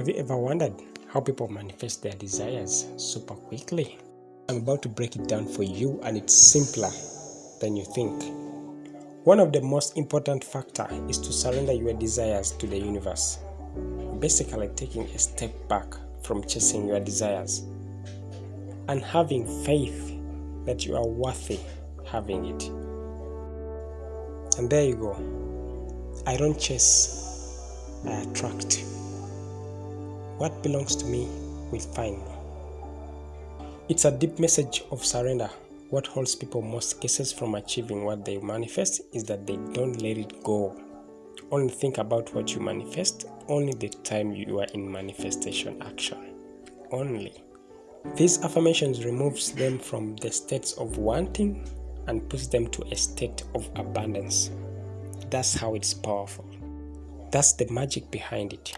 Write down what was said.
Have you ever wondered how people manifest their desires super quickly? I'm about to break it down for you and it's simpler than you think. One of the most important factor is to surrender your desires to the universe. Basically taking a step back from chasing your desires and having faith that you are worthy having it. And there you go. I don't chase, I attract. What belongs to me will find me. It's a deep message of surrender. What holds people most cases from achieving what they manifest is that they don't let it go. Only think about what you manifest only the time you are in manifestation action. Only. These affirmations removes them from the states of wanting and puts them to a state of abundance. That's how it's powerful. That's the magic behind it.